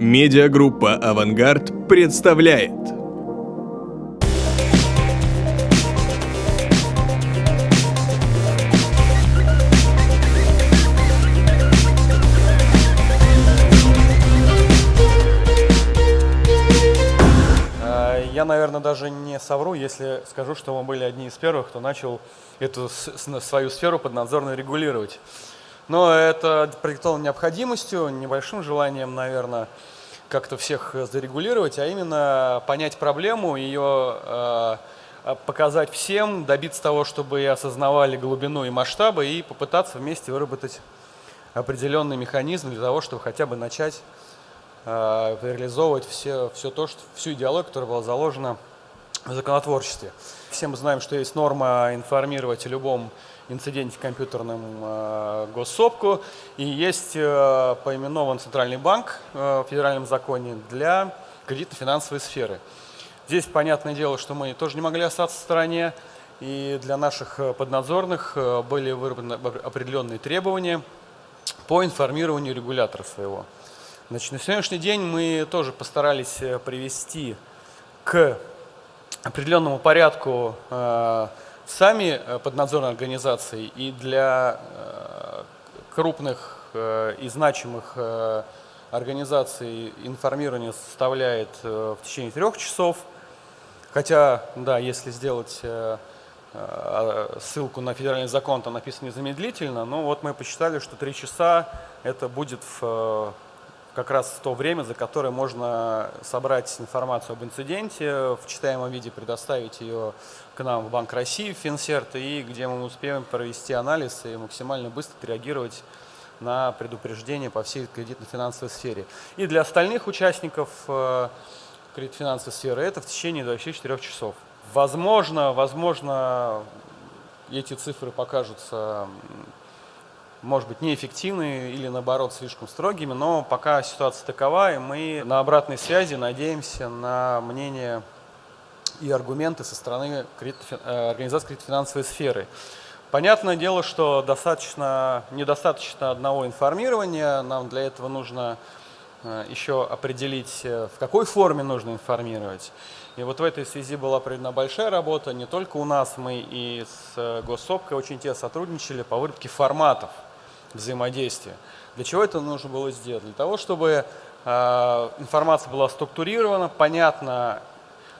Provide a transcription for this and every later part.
Медиагруппа «Авангард» представляет А, Я, наверное, даже не совру, если скажу, что мы были одни из первых, кто начал эту свою сферу поднадзорно регулировать. Но это продиктовано необходимостью, небольшим желанием, наверное, как-то всех зарегулировать, а именно понять проблему, ее э, показать всем, добиться того, чтобы и осознавали глубину и масштабы, и попытаться вместе выработать определенный механизм для того, чтобы хотя бы начать э, реализовывать все, все то, что, всю идеологию, которая была заложена в законотворчестве. Все мы знаем, что есть норма информировать о любом инциденте компьютерном э, госсопку, и есть э, поименован Центральный банк э, в федеральном законе для кредитно-финансовой сферы. Здесь понятное дело, что мы тоже не могли остаться в стороне, и для наших поднадзорных были выработаны определенные требования по информированию регулятора своего. Значит, на сегодняшний день мы тоже постарались привести к определенному порядку э, сами э, поднадзорные организации и для э, крупных и значимых организаций информирование составляет в течение трех часов. Хотя, да, если сделать ссылку на федеральный закон, там написано незамедлительно, но вот мы посчитали, что три часа это будет в, как раз в то время, за которое можно собрать информацию об инциденте, в читаемом виде предоставить ее к нам в Банк России, в Финсерт, и где мы успеем провести анализ и максимально быстро реагировать на предупреждение по всей кредитно-финансовой сфере. И для остальных участников э, кредитно-финансовой сферы это в течение 24 часов. Возможно, возможно, эти цифры покажутся, может быть, неэффективными или, наоборот, слишком строгими, но пока ситуация такова, и мы на обратной связи надеемся на мнение и аргументы со стороны э, организаций кредитно-финансовой сферы. Понятное дело, что достаточно, недостаточно одного информирования, нам для этого нужно э, еще определить, э, в какой форме нужно информировать. И вот в этой связи была проведена большая работа, не только у нас, мы и с Госсопкой очень тесно сотрудничали по выработке форматов взаимодействия. Для чего это нужно было сделать? Для того, чтобы э, информация была структурирована, понятна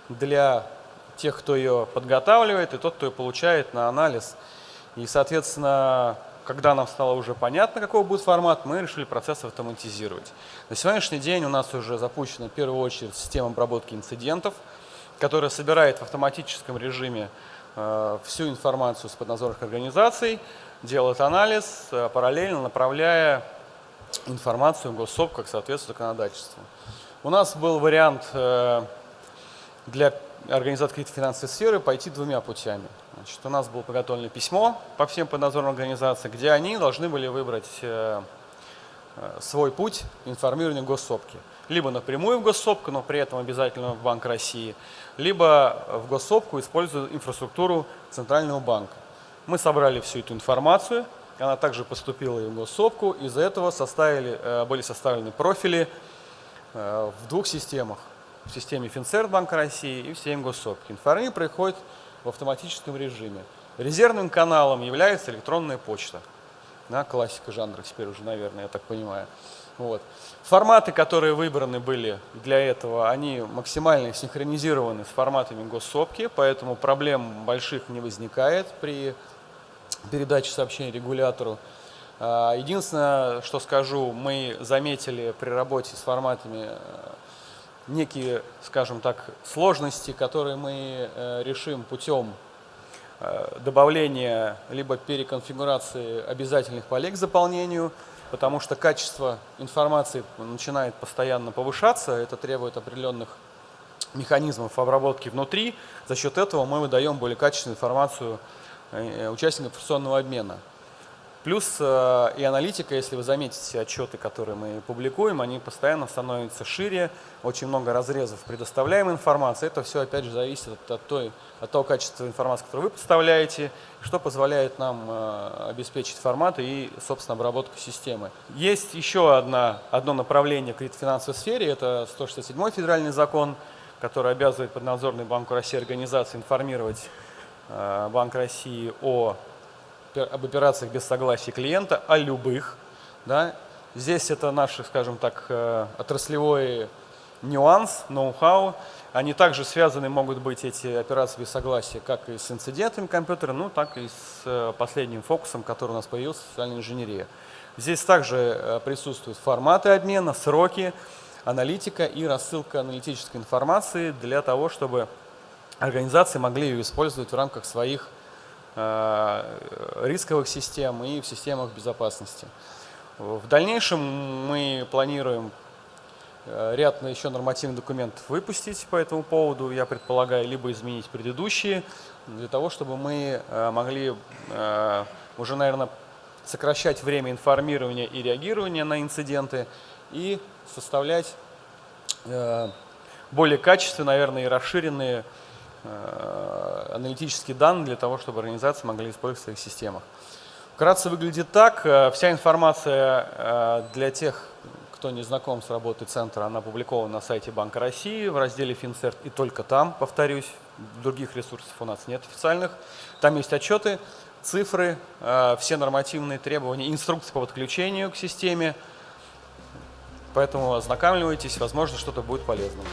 для тех, кто ее подготавливает, и тот, кто ее получает на анализ. И, соответственно, когда нам стало уже понятно, какой будет формат, мы решили процесс автоматизировать. На сегодняшний день у нас уже запущена в первую очередь система обработки инцидентов, которая собирает в автоматическом режиме э, всю информацию с поднадзорных организаций, делает анализ, э, параллельно направляя информацию в госсоп, как соответствует законодательству. У нас был вариант э, для организации кредитной финансовой сферы пойти двумя путями. Значит, у нас было подготовлено письмо по всем поднадзорным организациям, где они должны были выбрать э, свой путь информирования госсопки. Либо напрямую в госсопку, но при этом обязательно в Банк России, либо в госсопку, используя инфраструктуру Центрального банка. Мы собрали всю эту информацию, она также поступила в госсопку, из-за этого составили, э, были составлены профили э, в двух системах. В системе Финцерт Банка России и в системе Госсопки. Информирование происходит в автоматическом режиме. Резервным каналом является электронная почта. Да, классика жанра теперь уже, наверное, я так понимаю. Вот. Форматы, которые выбраны были для этого, они максимально синхронизированы с форматами госсопки, поэтому проблем больших не возникает при передаче сообщений регулятору. А, Единственное, что скажу, мы заметили при работе с форматами э, некие, скажем так, сложности, которые мы э, решим путем э, добавления либо переконфигурации обязательных полей к заполнению, потому что качество информации начинает постоянно повышаться, это требует определенных механизмов обработки внутри. За счет этого мы выдаем более качественную информацию э, участникам информационного обмена. Плюс э, и аналитика, если вы заметите отчеты, которые мы публикуем, они постоянно становятся шире, очень много разрезов предоставляемой информации. Это все, опять же, зависит от, от, той, от того качества информации, которую вы представляете, что позволяет нам э, обеспечить форматы и, собственно, обработку системы. Есть еще одна, одно направление в кредитофинансовой сфере, это 167 федеральный закон, который обязывает поднадзорный Банку России организации информировать Банк России о об операциях без согласия клиента, о любых. Да. Здесь это наш, скажем так, э, отраслевой нюанс, ноу-хау. Они также связаны могут быть, эти операции без согласия, как и с инцидентами компьютера, ну, так и с э, последним фокусом, который у нас появился, социальная инженерия. Здесь также э, присутствуют форматы обмена, сроки, аналитика и рассылка аналитической информации для того, чтобы организации могли ее использовать в рамках своих Э, рисковых систем и в системах безопасности. В дальнейшем мы планируем э, ряд еще нормативных документов выпустить по этому поводу. Я предполагаю, либо изменить предыдущие, для того, чтобы мы э, могли уже, наверное, сокращать время информирования и реагирования на инциденты и составлять более качественные, наверное, и расширенные аналитические данные для того, чтобы организации могли использовать в своих системах. Вкратце выглядит так. Э, вся информация э, для тех, кто не знаком с работой центра, она опубликована на сайте Банка России в разделе Финцерт и только там, повторюсь, других ресурсов у нас нет официальных. Там есть отчеты, цифры, все нормативные требования, инструкции по подключению к системе. Поэтому ознакомливайтесь, возможно, что-то будет полезным.